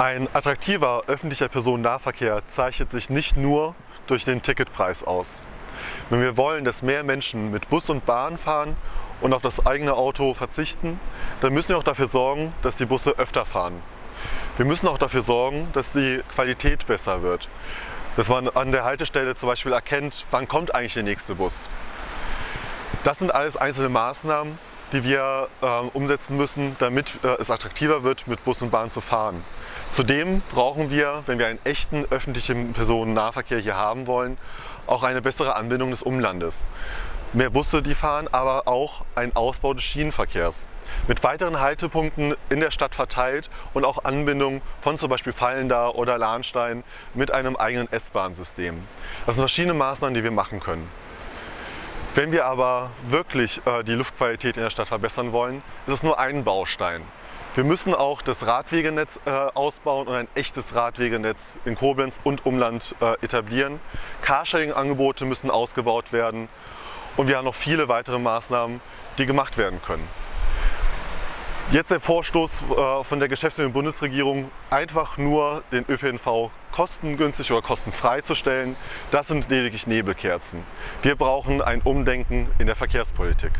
Ein attraktiver öffentlicher Personennahverkehr zeichnet sich nicht nur durch den Ticketpreis aus. Wenn wir wollen, dass mehr Menschen mit Bus und Bahn fahren und auf das eigene Auto verzichten, dann müssen wir auch dafür sorgen, dass die Busse öfter fahren. Wir müssen auch dafür sorgen, dass die Qualität besser wird. Dass man an der Haltestelle zum Beispiel erkennt, wann kommt eigentlich der nächste Bus. Das sind alles einzelne Maßnahmen, die wir äh, umsetzen müssen, damit äh, es attraktiver wird, mit Bus und Bahn zu fahren. Zudem brauchen wir, wenn wir einen echten öffentlichen Personennahverkehr hier haben wollen, auch eine bessere Anbindung des Umlandes. Mehr Busse, die fahren, aber auch ein Ausbau des Schienenverkehrs. Mit weiteren Haltepunkten in der Stadt verteilt und auch Anbindung von zum Beispiel Fallender oder Lahnstein mit einem eigenen S-Bahn-System. Das sind verschiedene Maßnahmen, die wir machen können. Wenn wir aber wirklich äh, die Luftqualität in der Stadt verbessern wollen, ist es nur ein Baustein. Wir müssen auch das Radwegenetz äh, ausbauen und ein echtes Radwegenetz in Koblenz und Umland äh, etablieren. Carsharing-Angebote müssen ausgebaut werden und wir haben noch viele weitere Maßnahmen, die gemacht werden können. Jetzt der Vorstoß äh, von der geschäftsführenden Bundesregierung, einfach nur den ÖPNV kostengünstig oder kostenfrei zu stellen, das sind lediglich Nebelkerzen. Wir brauchen ein Umdenken in der Verkehrspolitik.